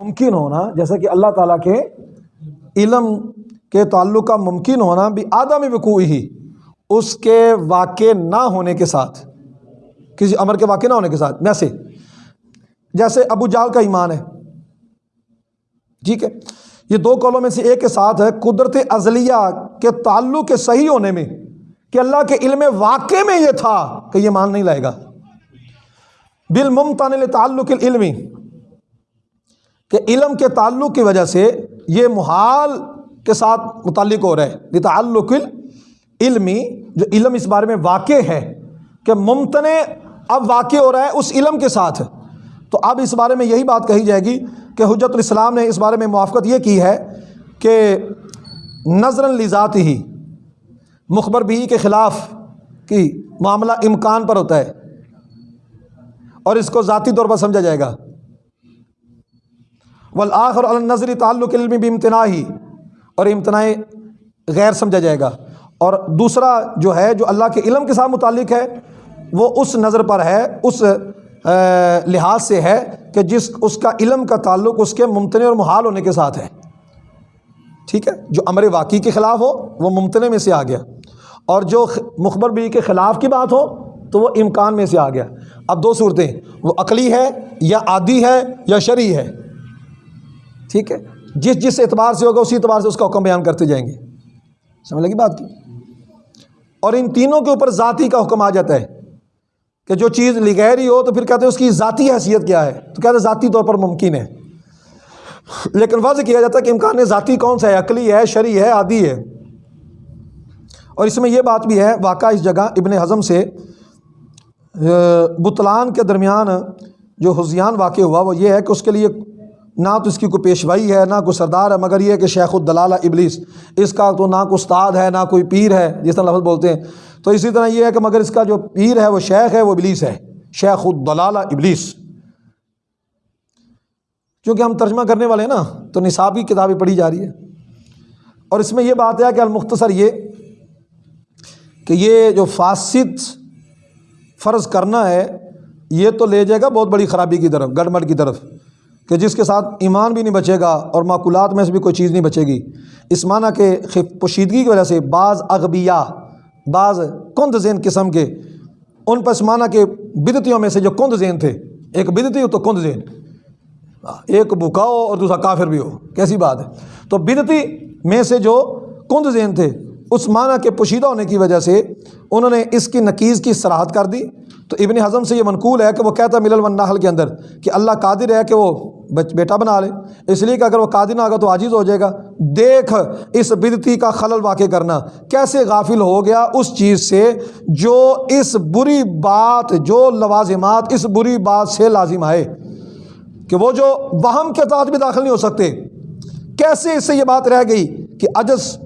ممکن ہونا، جیسا کہ اللہ تعالیٰ کے علم کے تعلق کا ممکن ہونا بھی آدم وقوع ہی اس کے واقع نہ ہونے کے ساتھ، کسی امر کے واقع نہ ہونے کے ساتھ ویسے جیسے ابو جال کا ایمان ہے۔ ٹھیک ہے؟ یہ دو قولوں میں سے ایک کے ساتھ ہے، قدرت ازلیہ کے تعلق کے صحیح ہونے میں، کہ اللہ کے علم واقع میں یہ تھا کہ یہ مان نہیں لائے گا۔ بالممتن تعلق العلمی کہ علم کے تعلق کی وجہ سے یہ محال کے ساتھ متعلق ہو رہا ہے تعلق علمی جو علم اس بارے میں واقع ہے کہ ممتن اب واقع ہو رہا ہے اس علم کے ساتھ۔ تو اب اس بارے میں یہی بات کہی جائے گی کہ حجت الاسلام نے اس بارے میں موافقت یہ کی ہے کہ نظر لذات ہی مخبر بھی کے خلاف کی معاملہ امکان پر ہوتا ہے اور اس کو ذاتی طور پر سمجھا جائے گا۔ والآخر النظری تعلق علم بھی ہی اور امتناع غیر سمجھا جائے گا۔ اور دوسرا جو ہے، جو اللہ کے علم کے ساتھ متعلق ہے، وہ اس نظر پر ہے، اس لحاظ سے ہے کہ جس، اس کا علم کا تعلق اس کے ممتنع اور محال ہونے کے ساتھ ہے۔ ٹھیک ہے؟ جو امر واقعی کے خلاف ہو، وہ ممتنع میں سے آ گیا۔ اور جو مخبر بھی کے خلاف کی بات ہو، تو وہ امکان میں سے آ گیا۔ اب دو صورتیں، وہ عقلی ہے یا عادی ہے یا شرعی ہے۔ ٹھیک ہے؟ جس جس اعتبار سے ہوگا اسی اعتبار سے اس کا حکم بیان کرتے جائیں گے۔ سمجھ لگی بات کی؟ اور ان تینوں کے اوپر ذاتی کا حکم آ جاتا ہے کہ جو چیز لغیری ہو تو پھر کہتے ہیں اس کی ذاتی حیثیت کیا ہے؟ تو کہتے ہیں ذاتی طور پر ممکن ہے۔ لیکن واضح کیا جاتا ہے کہ امکان ذاتی کون سا ہے؟ عقلی ہے، شرعی ہے، عادی ہے۔ اور اس میں یہ بات بھی ہے، واقعہ اس جگہ ابن ہضم سے بطلان کے درمیان جو حضیان واقع ہوا وہ یہ ہے کہ اس کے لیے نہ تو اس کی کوئی پیشوائی ہے، نہ کوئی سردار ہے، مگر یہ کہ شیخ الدلالہ ابلیس، اس کا تو نہ کوئی استاد ہے، نہ کوئی پیر ہے، جس طرح لفظ بولتے ہیں۔ تو اسی طرح یہ ہے کہ مگر اس کا جو پیر ہے، وہ شیخ ہے، وہ ابلیس ہے۔ شیخ الدلالہ ابلیس۔ کیونکہ ہم ترجمہ کرنے والے ہیں نا، تو نصابی کتابیں پڑھی جا رہی ہے اور اس میں یہ بات ہے کہ المختصر یہ کہ یہ جو فاسد فرض کرنا ہے، یہ تو لے جائے گا بہت بڑی خرابی کی طرف گڑمڑ کی طرف۔ کہ جس کے ساتھ ایمان بھی نہیں بچے گا اور معقولات میں سے بھی کوئی چیز نہیں بچے گی۔ اس معنی کہ پوشیدگی کی وجہ سے بعض اغبیا بعض کند زین قسم کے، ان پر اس معنی کے بدتیوں میں سے جو کند زین تھے، ایک بدتی ہو تو کند زین۔ ایک بھوکا ہو اور دوسرا کافر بھی ہو۔ کیسی بات ہے؟ تو بدتی میں سے جو کند زین تھے اس معنی کے پوشیدہ ہونے کی وجہ سے انہوں نے اس کی نقیز کی سراحت کر دی۔ تو ابن حضم سے یہ منقول ہے کہ وہ کہتا ہے ملل ونحل کے اندر کہ اللہ قادر ہے کہ وہ بیٹا بنا لے۔ اس لیے کہ اگر وہ قادر نہ ہوگا تو عاجز ہو جائے گا۔ دیکھ اس بدتی کا خلل واقع کرنا۔ کیسے غافل ہو گیا اس چیز سے جو اس بری بات، جو لوازمات اس بری بات سے لازم آئے کہ وہ جو وہم کے تحت بھی داخل نہیں ہو سکتے۔ کیسے اس سے یہ بات رہ گئی کہ عجز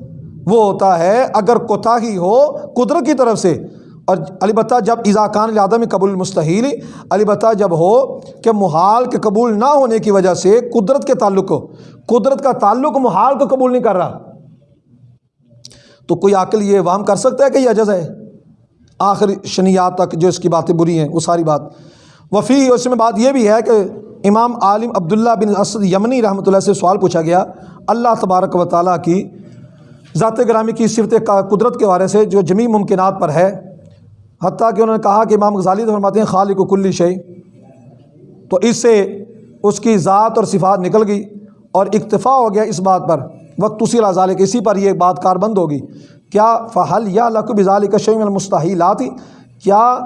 وہ ہوتا ہے اگر کوتاہی ہو قدرت کی طرف سے۔ اور البتہ جب اضاکان عدم قبول مستحیل البتہ جب ہو کہ محال کے قبول نہ ہونے کی وجہ سے قدرت کے تعلق ہو قدرت کا تعلق محال کو قبول نہیں کر رہا۔ تو کوئی عقل یہ وام کر سکتا ہے کہ یہ عجز ہے؟ آخر شنیات تک جو اس کی باتیں بری ہیں، وہ ساری بات۔ وفی، اس میں بات یہ بھی ہے کہ امام عالم عبداللہ بن اسد یمنی رحمۃ اللہ سے سوال پوچھا گیا۔ اللہ تبارک و تعالیٰ کی ذات گرامی کی صفت قدرت کے بارے سے جو جمی ممکنات پر ہے۔ حتیٰ کہ انہوں نے کہا کہ امام غزالی فرماتے ہیں، خالق و کلی شعی تو اس سے اس کی ذات اور صفات نکل گئی اور اکتفا ہو گیا اس بات پر۔ وقت اسی لازال کہ اسی پر یہ بات کار بند ہوگی۔ کیا فحل یا لقب ظال کا شعیم المستحیلات؟ کیا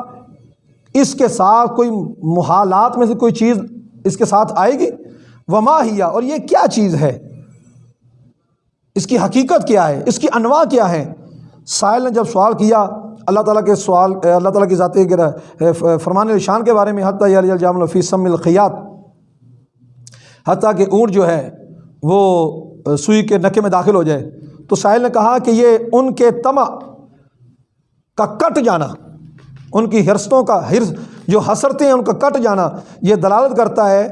اس کے ساتھ کوئی محالات میں سے کوئی چیز اس کے ساتھ آئے گی؟ وما ہیا، اور یہ کیا چیز ہے؟ اس کی حقیقت کیا ہے؟ اس کی انواع کیا ہے سائل نے جب سوال کیا، اللہ تعالیٰ کے سوال، اللہ تعالیٰ کی ذاتی فرمان الشان کے بارے میں، حتیٰ الجام الفیسم الخیات حتیٰ کہ اونٹ جو ہے، وہ سوئی کے نکے میں داخل ہو جائے۔ تو ساحل نے کہا کہ یہ ان کے تما کا کٹ جانا، ان کی حرستوں کا حرص جو حسرتیں ہیں، ان کا کٹ جانا، یہ دلالت کرتا ہے،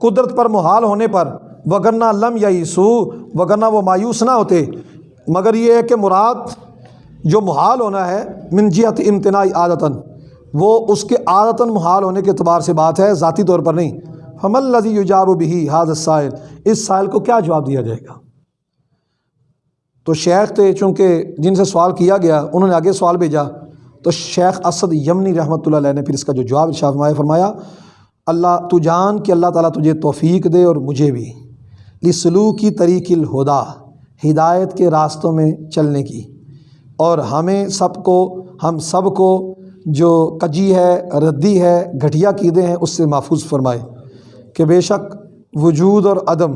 قدرت پر محال ہونے پر وگرنہ لم یا یسو وگرنہ وہ مایوس نہ ہوتے۔ مگر یہ ہے کہ مراد جو محال ہونا ہے منجیت امتناعی عادتاً۔ وہ اس کے عادتاً محال ہونے کے اعتبار سے بات ہے، ذاتی طور پر نہیں۔ ہم الزی یجاب بھی حاض السائل۔ اس سائل کو کیا جواب دیا جائے گا؟ تو شیخ تھے چونکہ جن سے سوال کیا گیا، انہوں نے آگے سوال بھیجا۔ تو شیخ اسد یمنی رحمۃ اللہ علیہ نے پھر اس کا جو جواب شاہ فرمایا فرمایا، اللہ، تو جان کہ اللہ تعالیٰ تجھے توفیق دے اور مجھے بھی۔ لسلو کی طریق الہدا، ہدایت کے راستوں میں چلنے کی۔ اور ہمیں سب کو، ہم سب کو جو کجی ہے، ردی ہے، گھٹیا قیدے ہیں، اس سے محفوظ فرمائے کہ بے شک وجود اور عدم،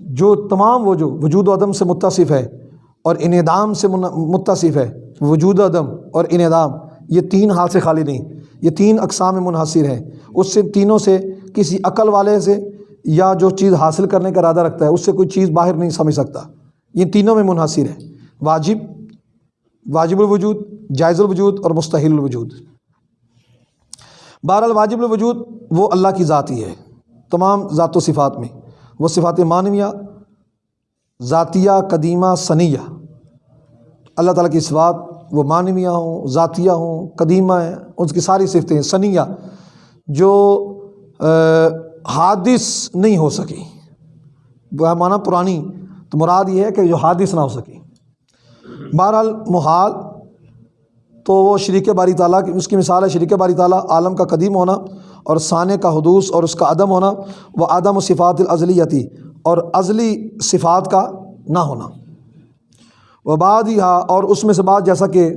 جو تمام وہ جو وجود و عدم سے متصف ہے اور انعدام سے متصف ہے، وجود و عدم اور انعدام، یہ تین حال سے خالی نہیں، یہ تین اقسام میں منحصر ہے اس سے تینوں سے، کسی عقل والے سے یا جو چیز حاصل کرنے کا ارادہ رکھتا ہے، اس سے کوئی چیز باہر نہیں سمجھ سکتا۔ یہ تینوں میں منحصر ہے۔ واجب واجب الوجود، جائز الوجود اور مستحل الوجود۔ بہرحال واجب الوجود وہ اللہ کی ذاتی ہے، تمام ذات و صفات میں۔ وہ صفات معنویہ ذاتیہ، قدیمہ ثنیہ اللہ تعالیٰ کی صفات وہ معنویہ ہوں، ذاتیہ ہوں، قدیمہ ہیں، ان کی ساری صفتیں ہیں ثنیہ جو حادث نہیں ہو سکی۔ وہ معنی پرانی تو مراد یہ ہے کہ جو حادث نہ ہو سکی۔ بہرحال محال تو وہ شریک باری تعالیٰ کی اس کی مثال ہے شریک باری تعالیٰ، عالم کا قدیم ہونا اور ثانے کا حدوث اور اس کا عدم ہونا، وہ عدم و صفات الازلیتی اور ازلی صفات کا نہ ہونا۔ وہ بعد ہی اور اس میں سے بعد جیسا کہ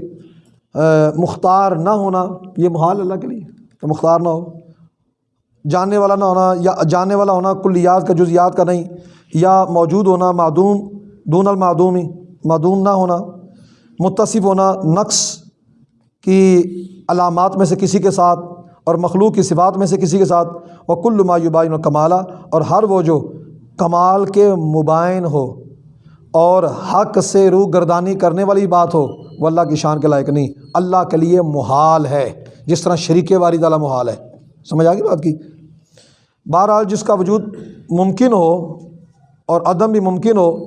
مختار نہ ہونا، یہ محال اللہ کے لیے کہ مختار نہ ہو۔ جاننے والا نہ ہونا یا جاننے والا ہونا کلیات کا جزیات کا نہیں، یا موجود ہونا، معدوم، دون المعدومی، معدوم نہ ہونا، متصف ہونا، نقص کی علامات میں سے کسی کے ساتھ اور مخلوق کی صفات میں سے کسی کے ساتھ وہ کل مایوبائن و کمالہ اور ہر وہ جو کمال کے مبائن ہو اور حق سے روح گردانی کرنے والی بات ہو، وہ اللہ کی شان کے لائق نہیں۔ اللہ کے لیے محال ہے، جس طرح شریک واری تعالیٰ محال ہے۔ سمجھ آ گئی بات کی؟ بہرحال جس کا وجود ممکن ہو اور عدم بھی ممکن ہو،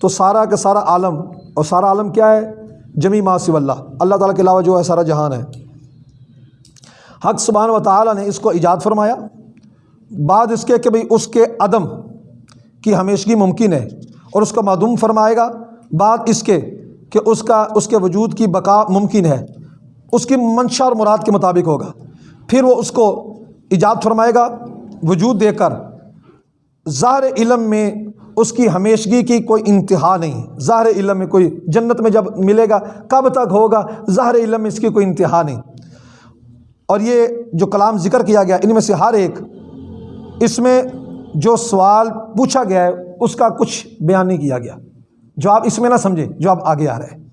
تو سارا کا سارا عالم، اور سارا عالم کیا ہے؟ جمی ماسو اللہ۔ اللہ تعالیٰ کے علاوہ جو ہے، سارا جہان ہے۔ حق سبحانہ و تعالیٰ نے اس کو ایجاد فرمایا۔ بعد اس کے کہ بھئی اس کے عدم کی ہمیشگی ممکن ہے، اور اس کا معدوم فرمائے گا۔ بعد اس کے کہ اس کا، اس کے وجود کی بقا ممکن ہے۔ اس کی منشا اور مراد کے مطابق ہوگا۔ پھر وہ اس کو ایجاد فرمائے گا۔ وجود دے کر ظاہر علم میں اس کی ہمیشگی کی کوئی انتہا نہیں۔ ظاہر علم میں کوئی جنت میں جب ملے گا، کب تک ہوگا؟ ظاہر علم میں اس کی کوئی انتہا نہیں۔ اور یہ جو کلام ذکر کیا گیا، ان میں سے ہر ایک، اس میں جو سوال پوچھا گیا ہے، اس کا کچھ بیان نہیں کیا گیا۔ جو آپ اس میں نہ سمجھے جو آپ آگے آ رہے ہیں۔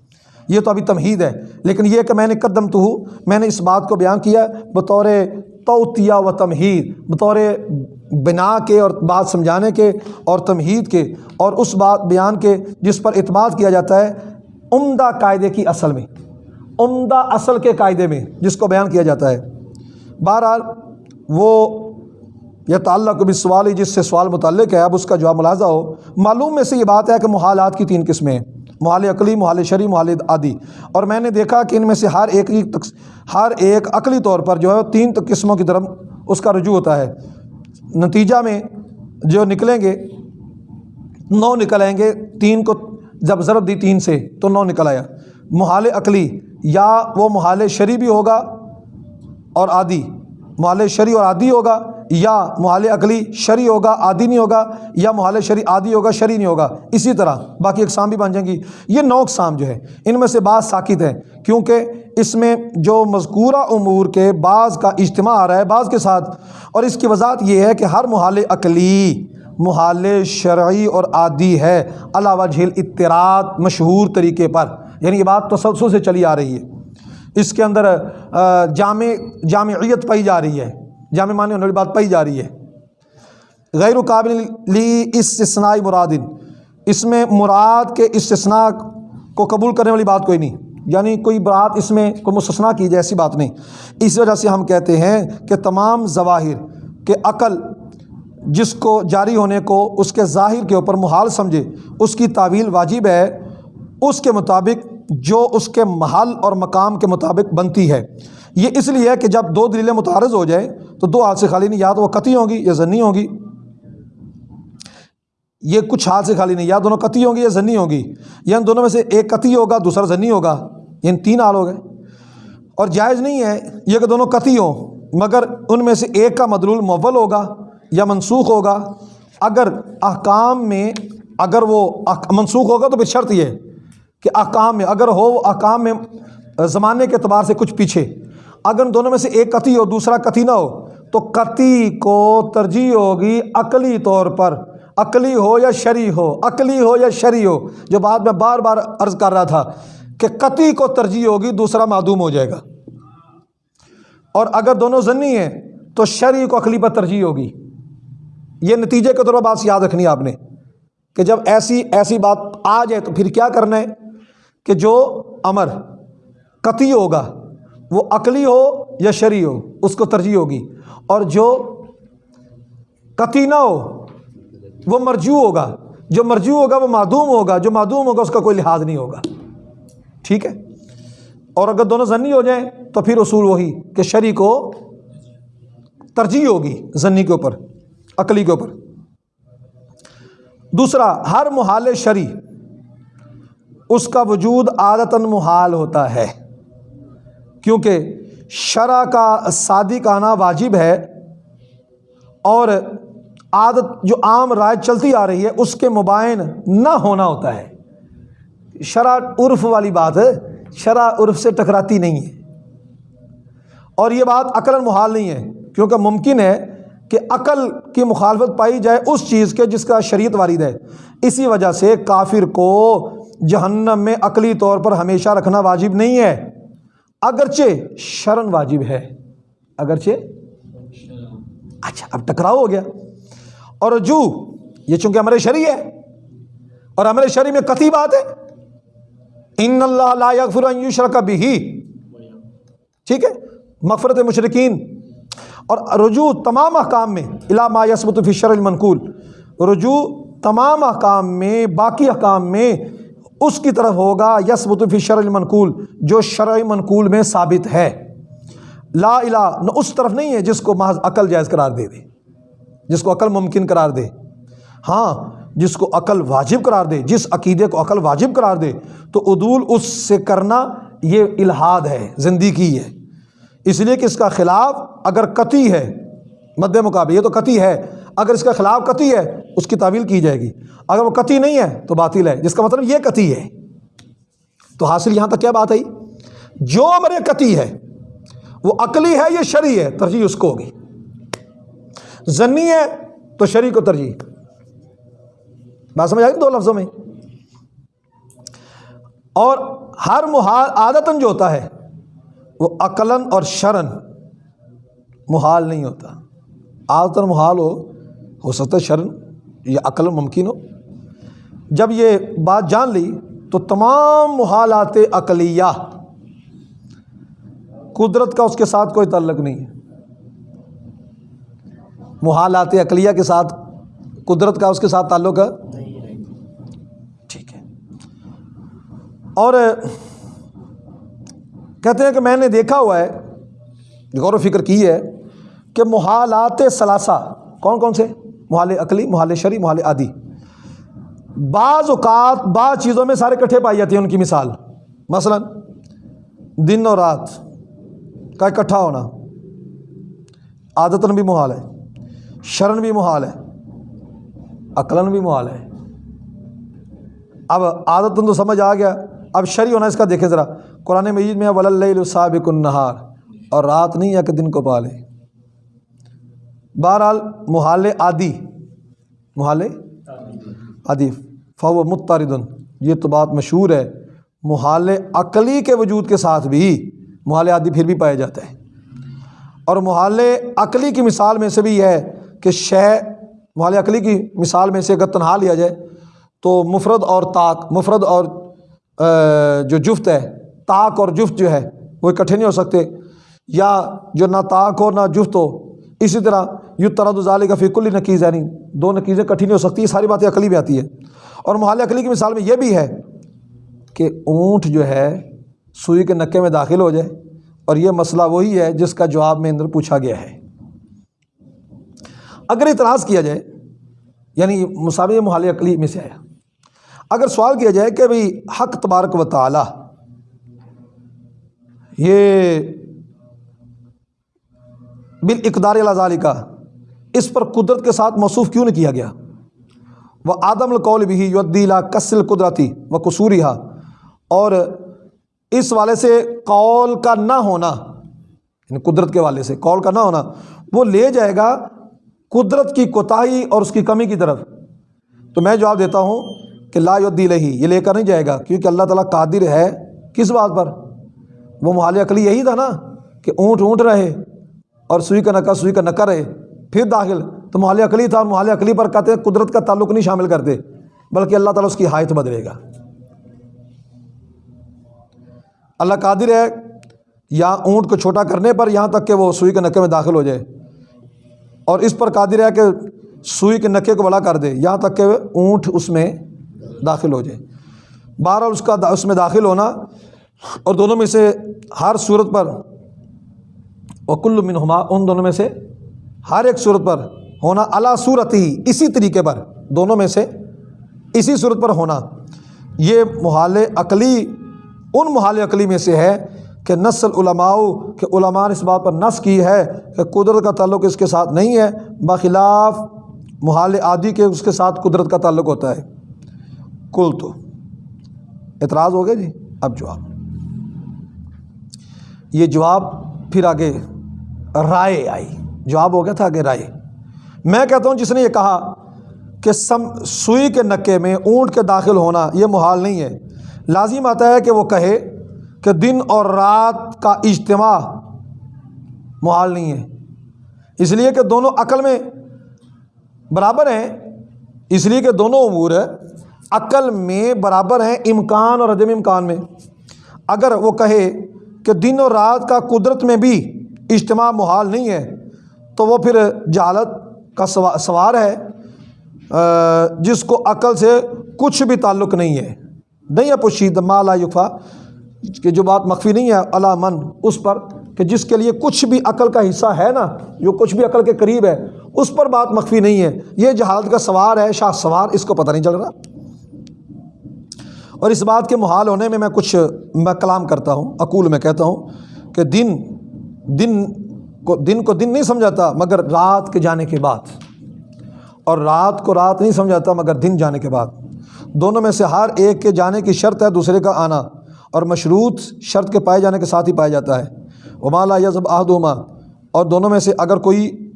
یہ تو ابھی تمہید ہے، لیکن یہ کہ میں نے قدم تو ہوں میں نے اس بات کو بیان کیا بطور توتیہ و تمہید بطور بنا کے اور بات سمجھانے کے اور تمہید کے اور اس بات بیان کے جس پر اعتماد کیا جاتا ہے عمدہ قاعدے کی اصل میں، عمدہ اصل کے قاعدے میں جس کو بیان کیا جاتا ہے۔ بہرحال وہ یہ تعلق بھی سوال ہی جس سے سوال متعلق ہے، اب اس کا جواب ملاحظہ ہو۔ معلوم میں سے یہ بات ہے کہ محالات کی تین قسمیں ہیں۔ محال عقلی محال شرعی محال عادی۔ اور میں نے دیکھا کہ ان میں سے ہر ایک ہر ایک عقلی طور پر جو ہے تین قسموں کی طرف اس کا رجوع ہوتا ہے۔ نتیجہ میں جو نکلیں گے، نو نکل آئیں گے، تین کو جب ضرب دی تین سے تو نو نکل آیا۔ محال عقلی یا وہ محال شرعی بھی ہوگا اور عادی۔ محال شرعی اور عادی ہوگا، یا محال عقلی شرعی ہوگا، عادی نہیں ہوگا، یا محال شرعی عادی ہوگا، شرعی نہیں ہوگا، اسی طرح۔ باقی اقسام بھی بن جائیں گی۔ یہ نو اقسام جو ہے، ان میں سے بعض ساکت ہیں، کیونکہ اس میں جو مذکورہ امور کے بعض کا اجتماع آ رہا ہے بعض کے ساتھ، اور اس کی وضاحت یہ ہے کہ ہر محال عقلی محال شرعی اور عادی ہے۔ علاوہ جھیل اطراعات مشہور طریقے پر یعنی یہ بات تسلسل سے چلی آ رہی ہے۔ اس کے اندر جامع، جامعیت پائی جا رہی ہے۔ جامع معنی ہونے والی بات پائی جا رہی ہے۔ غیر قابل لی استثناء مرادن اس میں مراد کے استثناء کو قبول کرنے والی بات کوئی نہیں۔ یعنی کوئی بات اس میں، کوئی مستثنا کی جائے ایسی بات نہیں۔ اس وجہ سے ہم کہتے ہیں کہ تمام ظواہر کہ عقل جس کو جاری ہونے کو اس کے ظاہر کے اوپر محال سمجھے، اس کی تعویل واجب ہے۔ اس کے مطابق جو اس کے محل اور مقام کے مطابق بنتی ہے۔ یہ اس لیے کہ جب دو دلیلیں متعارض ہو جائیں تو دو حال سے خالی نہیں، یا تو وہ قطعی ہوں گی یا ضنی ہوں گی۔ یہ کچھ حال سے خالی نہیں، یا دونوں قطعی ہوں گی یا ضنی ہوں گی۔ یا ان دونوں میں سے ایک قطعی ہوگا، دوسرا ضنی ہوگا۔ یہ تین حال ہو گئے۔ اور جائز نہیں ہے یہ کہ دونوں قطعی ہوں، مگر ان میں سے ایک کا مدلول مول ہوگا یا منسوخ ہوگا۔ اگر احکام میں، اگر وہ منسوخ ہوگا تو پھر شرط یہ۔ کہ احکام میں، اگر ہو احکام میں، زمانے کے اعتبار سے کچھ پیچھے۔ اگر ان دونوں میں سے ایک قطعی ہو، دوسرا قطعی نہ ہو، تو قطعی کو ترجیح ہوگی عقلی طور پر۔ عقلی ہو یا شرع ہو، عقلی ہو یا شرع ہو، جو بات میں بار بار عرض کر رہا تھا کہ قطعی کو ترجیح ہوگی، دوسرا معدوم ہو جائے گا۔ اور اگر دونوں ضنی ہیں، تو شرع کو عقلی پر ترجیح ہوگی۔ یہ نتیجے کے طور پر بات یاد رکھنی ہے آپ نے کہ جب ایسی ایسی بات آ جائے تو پھر کیا کرنا ہے؟ کہ جو امر قطعی ہوگا، وہ عقلی ہو یا شرعی ہو، اس کو ترجیح ہوگی۔ اور جو قطعی نہ ہو، وہ مرجو ہوگا۔ جو مرجو ہوگا، وہ معدوم ہوگا۔ جو معدوم ہوگا، اس کا کوئی لحاظ نہیں ہوگا۔ ٹھیک ہے؟ اور اگر دونوں ضنی ہو جائیں، تو پھر اصول وہی کہ شرع کو ترجیح ہوگی ضنی کے اوپر، عقلی کے اوپر۔ دوسرا، ہر محال شرع اس کا وجود عادتاً محال ہوتا ہے۔ کیونکہ شرع کا صادق آنا واجب ہے اور عادت جو عام رائے چلتی آ رہی ہے، اس کے مبائن نہ ہونا ہوتا ہے۔ شرع عرف والی بات ہے، شرع عرف سے ٹکراتی نہیں ہے۔ اور یہ بات عقل محال نہیں ہے، کیونکہ ممکن ہے کہ عقل کی مخالفت پائی جائے اس چیز کے جس کا شریعت وارد ہے۔ اسی وجہ سے کافر کو جہنم میں عقلی طور پر ہمیشہ رکھنا واجب نہیں ہے۔ اگرچہ شرن واجب ہے۔ اگرچہ اچھا اب ٹکراؤ ہو گیا۔ اور جو، یہ چونکہ امر شریع ہے، اور امر شریع میں کتھی بات ہے۔ ان اللہ لا یغفر ان یشرک بھی ٹھیک ہے؟ مغفرت مشرقین اور رجوع تمام احکام میں علامہ یسمت فشر المنقول۔ رجوع تمام احکام میں، باقی احکام میں اس کی طرف ہوگا یسمت فشر المنقول، جو شرع منقول میں ثابت ہے۔ لا الہ، نہ اس طرف نہیں ہے جس کو محض عقل جائز قرار دے دے، جس کو عقل ممکن قرار دے۔ ہاں جس کو عقل واجب قرار دے، جس عقیدے کو عقل واجب قرار دے، تو عدول اس سے کرنا یہ الحاد ہے، زندگی ہے۔ اس لیے کہ اس کا خلاف اگر قطعی ہے، مد مقابل یہ تو قطعی ہے اگر اس کا خلاف قطعی ہے، اس کی تعویل کی جائے گی۔ اگر وہ قطعی نہیں ہے تو باطل ہے، جس کا مطلب یہ قطعی ہے۔ تو حاصل یہاں تک کیا بات آئی؟ جو میرے قطعی ہے، وہ عقلی ہے یہ شرعی ہے؟ ترجیح اس کو ہوگی۔ ضنی ہے تو شرع کو ترجیح۔ بات سمجھ آئی دو لفظوں میں؟ اور ہر محال، عادتاً جو ہوتا ہے، وہ عقلاً اور شرن محال نہیں ہوتا۔ عادتاً محال ہو ہو سکتا ہے شرن یا عقل ممکن ہو۔ جب یہ بات جان لی تو تمام محالات عقلیہ، قدرت کا اس کے ساتھ کوئی تعلق نہیں ہے۔ محالات عقلیہ کے ساتھ، قدرت کا اس کے ساتھ تعلق ہے۔ ٹھیک ہے۔ اور کہتے ہیں کہ میں نے دیکھا ہوا ہے، غور و فکر کی ہے کہ محالات ثلاثہ، کون کون سے؟ محال عقلی محال شری محال عادی۔ بعض اوقات بعض چیزوں میں سارے کٹھے پائی جاتی ہیں، ان کی مثال۔ مثلا، دن اور رات کا اکٹھا ہونا۔ عادتاً بھی محال ہے شرن بھی محال ہے، عقلاً بھی محال ہے۔ اب عادتاً تو سمجھ آ گیا، اب شرع ہونا اس کا دیکھے ذرا۔ قرآن مجید میں ولی صابق النہار اور رات نہیں ہے کہ دن کو پالے۔ بہرحال محال عادی محال عادی فو متردن یہ تو بات مشہور ہے محال عقلی کے وجود کے ساتھ بھی محال عادی پھر بھی پایا جاتا ہے۔ اور محال عقلی کی مثال میں سے بھی یہ ہے کہ شے محال عقلی کی مثال میں سے اگر تنہا لیا جائے تو مفرد اور طاق، مفرد اور جو جفت ہے، طاق اور جفت جو ہے، وہ اکٹھے نہیں ہو سکتے۔ یا جو نہ طاق ہو، نہ جفت ہو اسی طرح یو ترد ظال کا فکل نقیز یعنی دو نقیزیں کٹھی نہیں ہو سکتی، یہ ساری باتیں عقلی بھی آتی ہے اور محال عقلی کی مثال میں یہ بھی ہے کہ اونٹ جو ہے سوئی کے نکے میں داخل ہو جائے، اور یہ مسئلہ وہی ہے جس کا جواب میں اندر پوچھا گیا ہے۔ اگر اعتراض کیا جائے یعنی مساوی محال عقلی میں سے آیا۔ اگر سوال کیا جائے کہ بھئی حق تبارک و تعالی، یہ بالاقدار الزالی کا اس پر قدرت کے ساتھ موصوف کیوں نہیں کیا گیا؟ وہ آدم القول بھی یدیلا کسل قدرتی و قصوری اور اس والے سے قول کا نہ ہونا یعنی قدرت کے والے سے قول کا نہ ہونا، وہ لے جائے گا قدرت کی کوتاہی اور اس کی کمی کی طرف۔ تو میں جواب دیتا ہوں کہ لا یدی لہی یہ لے کر نہیں جائے گا، کیونکہ اللہ تعالیٰ قادر ہے کس بات پر؟ وہ محال عقلی یہی تھا نا کہ اونٹ اونٹ رہے۔ اور سوئی کا نکا، سوئی کا نکا رہے، پھر داخل۔ تو محال عقلی تھا اور محال عقلی پر کہتے ہیں قدرت کا تعلق نہیں شامل کرتے، بلکہ اللہ تعالیٰ اس کی حایت بدلے گا۔ اللہ قادر ہے یا اونٹ کو چھوٹا کرنے پر، یہاں تک کہ وہ سوئی کے نکے میں داخل ہو جائے۔ اور اس پر قادر ہے کہ سوئی کے نکے کو بڑا کر دے، یہاں تک کہ اونٹ اس میں داخل ہو جائے۔ بہرحال اس کا اس میں داخل ہونا اور دونوں میں سے ہر صورت پر وکل منہما، ان دونوں میں سے ہر ایک صورت پر ہونا اللہ صورت ہی اسی طریقے پر، دونوں میں سے اسی صورت پر ہونا۔ یہ محال عقلی، ان محال عقلی میں سے ہے کہ نسل علماء کہ علماء نے اس بات پر نس کی ہے کہ قدرت کا تعلق اس کے ساتھ نہیں ہے، بخلاف محال عادی کے اس کے ساتھ قدرت کا تعلق ہوتا ہے۔ کل تو۔ اعتراض ہو گیا جی؟ اب جواب۔ یہ جواب پھر آگے رائے آئی۔ جواب ہو گیا تھا آگے رائے۔ میں کہتا ہوں جس نے یہ کہا کہ سم، سوئی کے نکے میں اونٹ کے داخل ہونا یہ محال نہیں ہے۔ لازم آتا ہے کہ وہ کہے کہ دن اور رات کا اجتماع محال نہیں ہے۔ اس لیے کہ دونوں عقل میں برابر ہیں۔ اس لیے کہ دونوں امور عقل میں برابر ہیں امکان اور عدم امکان میں۔ اگر وہ کہے کہ دن اور رات کا قدرت میں بھی اجتماع محال نہیں ہے، تو وہ پھر جہالت کا سوار ہے جس کو عقل سے کچھ بھی تعلق نہیں ہے۔ نہیں ہے پوشید مالا یقفا کہ جو بات مخفی نہیں ہے علا من، اس پر، کہ جس کے لیے کچھ بھی عقل کا حصہ ہے نا، جو کچھ بھی عقل کے قریب ہے، اس پر بات مخفی نہیں ہے۔ یہ جہالت کا سوار ہے، شاہ سوار، اس کو پتہ نہیں چل رہا۔ اور اس بات کے محال ہونے میں میں کچھ میں کلام کرتا ہوں اقول میں کہتا ہوں کہ دن دن کو دن کو دن نہیں سمجھاتا مگر رات کے جانے کے بعد۔ اور رات کو رات نہیں سمجھاتا مگر دن جانے کے بعد۔ دونوں میں سے ہر ایک کے جانے کی شرط ہے دوسرے کا آنا، اور مشروط شرط کے پائے جانے کے ساتھ ہی پایا جاتا ہے۔ ومالا یزب آہدما اور دونوں میں سے اگر کوئی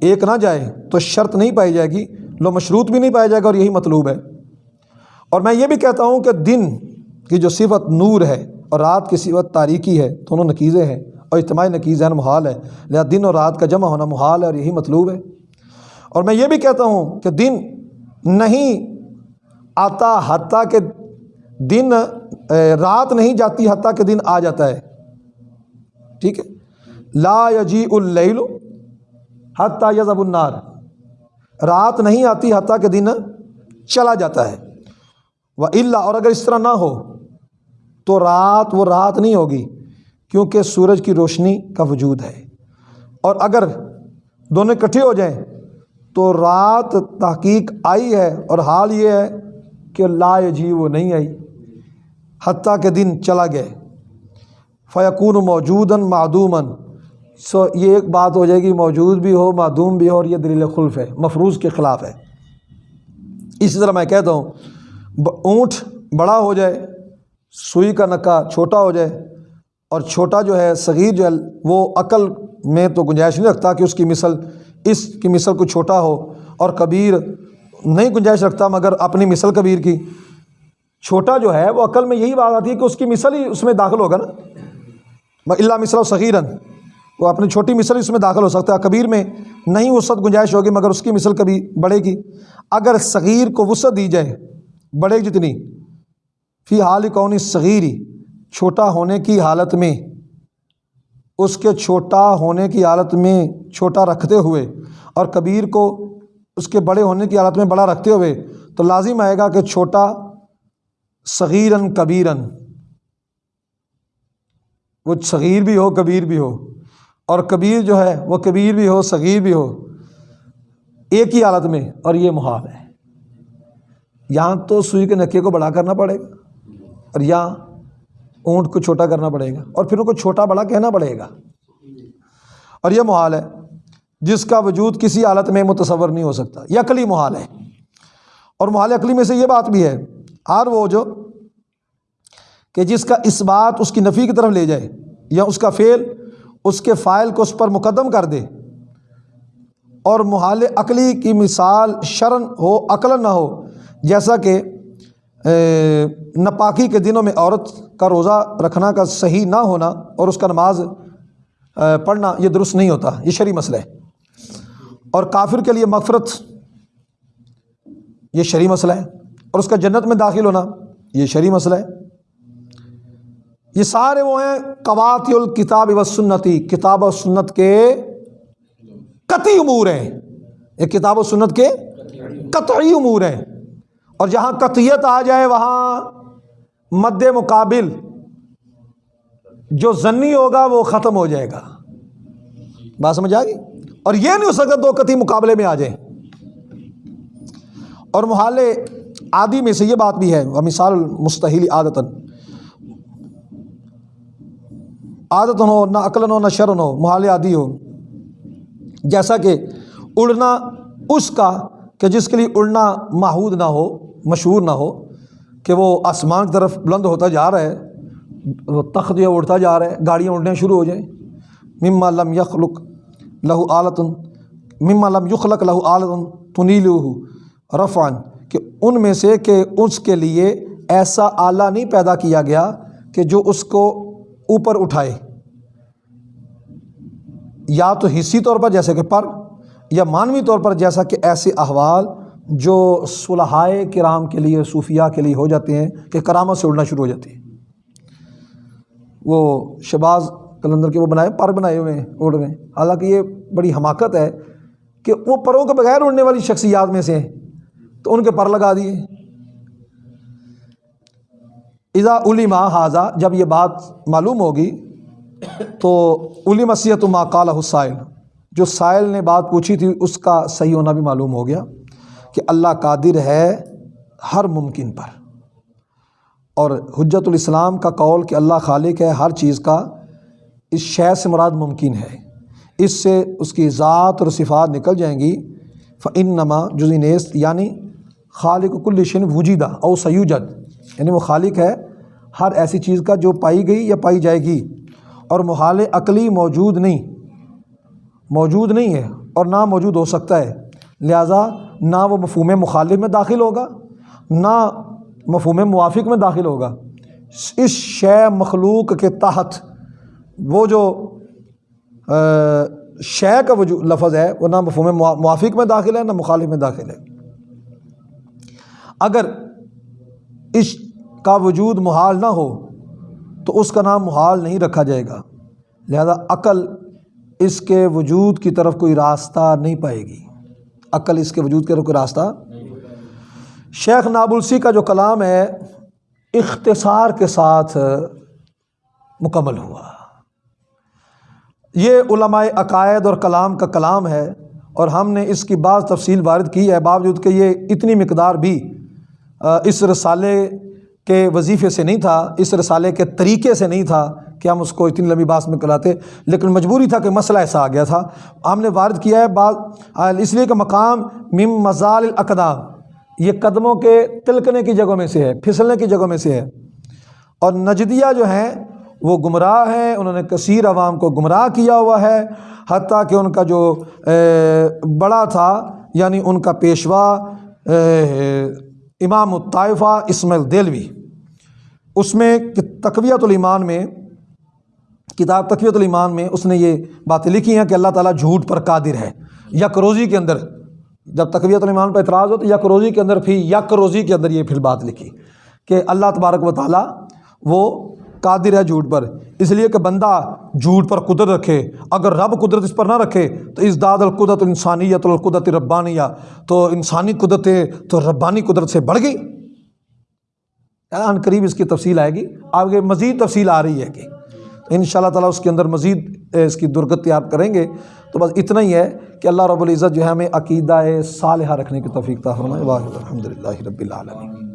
ایک نہ جائے تو شرط نہیں پائی جائے گی، لو مشروط بھی نہیں پایا جائے گا اور یہی مطلوب ہے۔ اور میں یہ بھی کہتا ہوں کہ دن کی جو صفت نور ہے اور رات کی صفت تاریکی ہے، دونوں نقیزیں ہیں۔ اور اجتماعی نقیز محال ہے۔ لہٰذا دن اور رات کا جمع ہونا محال ہے اور یہی مطلوب ہے۔ اور میں یہ بھی کہتا ہوں کہ دن نہیں آتا حتیٰ کہ دن رات نہیں جاتی حتیٰ کہ دن آ جاتا ہے۔ ٹھیک ہے؟ لا یجی اللیل حتیٰ یزب النار۔ رات نہیں آتی حتیٰ کہ دن چلا جاتا ہے۔ وہ اللہ اور اگر اس طرح نہ ہو تو رات، وہ رات نہیں ہوگی۔ کیونکہ سورج کی روشنی کا وجود ہے۔ اور اگر دونوں اکٹھے ہو جائیں تو رات تحقیق آئی ہے اور حال یہ ہے کہ لا جی وہ نہیں آئی، حتیٰ کہ دن چلا گئے فیقون موجوداً معدوماً۔ سو یہ ایک بات ہو جائے گی، موجود بھی ہو، معدوم بھی ہو، اور یہ دلیل خلف ہے، مفروض کے خلاف ہے۔ اسی طرح میں کہتا ہوں اونٹ بڑا ہو جائے، سوئی کا نکا چھوٹا ہو جائے اور چھوٹا جو ہے، صغیر جو ہے، وہ عقل میں تو گنجائش نہیں رکھتا کہ اس کی مثل، اس کی مثل کو چھوٹا ہو اور کبیر نہیں گنجائش رکھتا، مگر اپنی مثل کبیر کی۔ چھوٹا جو ہے، وہ عقل میں یہی بات آتی ہے کہ اس کی مثل ہی اس میں داخل ہوگا نا۔ اللہ مثل و صغیرن، وہ اپنی چھوٹی مثل اس میں داخل ہو سکتا ہے۔ کبیر میں نہیں وسعت گنجائش ہوگی، مگر اس کی مثل کبھی بڑھے گی۔ اگر صغیر کو وسعت دی جائے بڑے جتنی۔ فی حال کونی صغیری چھوٹا ہونے کی حالت میں، اس کے چھوٹا ہونے کی حالت میں چھوٹا رکھتے ہوئے اور کبیر کو اس کے بڑے ہونے کی حالت میں بڑا رکھتے ہوئے، تو لازم آئے گا کہ چھوٹا صغیرن کبیرن وہ صغیر بھی ہو، کبیر بھی ہو۔ اور کبیر جو ہے، وہ کبیر بھی ہو، صغیر بھی ہو۔ ایک ہی حالت میں اور یہ محال ہے۔ یہاں تو سوئی کے نکے کو بڑا کرنا پڑے گا۔ اور یہاں اونٹ کو چھوٹا کرنا پڑے گا اور پھر ان کو چھوٹا بڑا کہنا پڑے گا۔ اور یہ محال ہے جس کا وجود کسی حالت میں متصور نہیں ہو سکتا، یہ عقلی محال ہے۔ اور محال عقلی میں سے یہ بات بھی ہے، ہر وہ جو کہ جس کا اس بات اس کی نفی کی طرف لے جائے یا اس کا فعل اس کے فائل کو اس پر مقدم کر دے۔ اور محال عقلی کی مثال شرن ہو عقل نہ ہو، جیسا کہ ناپاکی کے دنوں میں عورت کا روزہ رکھنا کا صحیح نہ ہونا اور اس کا نماز پڑھنا یہ درست نہیں ہوتا، یہ شرعی مسئلہ ہے۔ اور کافر کے لیے مغفرت یہ شرعی مسئلہ ہے۔ اور اس کا جنت میں داخل ہونا یہ شرعی مسئلہ ہے۔ یہ سارے وہ ہیں قوات الکتاب و سنتی، کتاب و سنت کے قطعی امور ہیں۔ یہ کتاب و سنت کے قطعی امور ہیں۔ اور جہاں قطعیت آ جائے، وہاں مد مقابل جو ضنی ہوگا، وہ ختم ہو جائے گا۔ بات سمجھ آ گئی؟ اور یہ نہیں ہو سکتا دو قطعی مقابلے میں آ جائیں۔ اور محال عادی میں سے یہ بات بھی ہے مثال مستحیل عادتاً۔ عادت ہو، نہ عقل ہو، نہ شرن ہو محال عادی ہو۔ جیسا کہ اڑنا اس کا کہ جس کے لیے اڑنا ماحود نہ ہو مشہور نہ ہو کہ وہ آسمان کی طرف بلند ہوتا جا رہا ہے، وہ تخت جو اڑتا جا رہا ہے، گاڑیاں اڑنے شروع ہو جائیں۔ مما لم یخلق لہو عالتن مما لم یخلق لہو عالتن تنیل رفان کہ ان میں سے کہ اس کے لیے ایسا آلہ نہیں پیدا کیا گیا کہ جو اس کو اوپر اٹھائے۔ یا تو حصی طور پر جیسے کہ پر، یا معنوی طور پر جیسا کہ ایسے احوال جو صلحائے کرام کے لیے صوفیہ کے لیے ہو جاتے ہیں کہ کرامت سے اڑنا شروع ہو جاتی ہے۔ وہ شباز کلندر کے وہ بنائے، پر بنائے ہوئے ہیں اڑ رہے ہیں۔ حالانکہ یہ بڑی حماقت ہے کہ وہ پروں کے بغیر اڑنے والی شخصیات میں سے ہیں۔ تو ان کے پر لگا دیے۔ اذا علما حاضہ جب یہ بات معلوم ہوگی، تو علی مسیحت ما قال حسائل جو سائل نے بات پوچھی تھی، اس کا صحیح ہونا بھی معلوم ہو گیا۔ کہ اللہ قادر ہے ہر ممکن پر۔ اور حجت الاسلام کا قول کہ اللہ خالق ہے ہر چیز کا، اس شے سے مراد ممکن ہے۔ اس سے اس کی ذات اور صفات نکل جائیں گی۔ فعن نما جزینیست یعنی خالق کل شن وجیدہ، او سیوجد۔ یعنی وہ خالق ہے ہر ایسی چیز کا جو پائی گئی یا پائی جائے گی۔ اور محال عقلی موجود نہیں موجود نہیں ہے اور نہ موجود ہو سکتا ہے۔ لہٰذا نہ وہ مفہوم مخالف میں داخل ہوگا، نہ مفہوم موافق میں داخل ہوگا۔ اس شے مخلوق کے تحت وہ جو شے کا وجود لفظ ہے، وہ نہ مفہوم موافق میں داخل ہے، نہ مخالف میں داخل ہے۔ اگر اس کا وجود محال نہ ہو، تو اس کا نام محال نہیں رکھا جائے گا۔ لہذا عقل اس کے وجود کی طرف کوئی راستہ نہیں پائے گی۔ عقل اس کے وجود کی طرف کوئی راستہ؟ شیخ نابلسی کا جو کلام ہے، اختصار کے ساتھ مکمل ہوا۔ یہ علماء عقائد اور کلام کا کلام ہے اور ہم نے اس کی بعض تفصیل وارد کی ہے۔ باوجود کہ یہ اتنی مقدار بھی اس رسالے کے وظیفے سے نہیں تھا، اس رسالے کے طریقے سے نہیں تھا کہ ہم اس کو اتنی لمبی باس میں کراتے لیکن مجبوری تھا کہ مسئلہ ایسا آ گیا تھا۔ ہم نے وارد کیا ہے بعض، اس لیے کہ مقام مم مزال الاقدام یہ قدموں کے تلکنے کی جگہوں میں سے ہے، پھسلنے کی جگہوں میں سے ہے۔ اور نجدیہ جو ہیں، وہ گمراہ ہیں، انہوں نے کثیر عوام کو گمراہ کیا ہوا ہے، حتیٰ کہ ان کا جو بڑا تھا یعنی ان کا پیشوا امام الطائفہ اسماعیل دلوی اس میں تقویت الایمان میں کتاب تقویت الایمان میں اس نے یہ باتیں لکھی ہیں کہ اللہ تعالیٰ جھوٹ پر قادر ہے۔ یک روزی کے اندر جب تقویت الایمان پر اعتراض ہو تو یک روزی کے اندر پھر یک روزی کے اندر یہ پھر بات لکھی کہ اللہ تبارک و تعالیٰ وہ قادر ہے جھوٹ پر۔ اس لیے کہ بندہ جھوٹ پر قدرت رکھے، اگر رب قدرت اس پر نہ رکھے تو اس داد القدرت انسانیت القدرت ربانیہ، تو انسانی قدرت تو ربانی قدرت سے بڑھ گئی۔ ان قریب اس کی تفصیل آئے گی۔ آگے مزید تفصیل آ رہی ہے کہ ان شاء اللہ تعالیٰ اس کے اندر مزید اس کی درگتی آپ کریں گے۔ تو بس اتنا ہی ہے کہ اللہ رب العزت جو ہے ہمیں عقیدہ صالحہ رکھنے کی توفیق تھا فرمائے۔ واحد الحمد للہ رب العالمین۔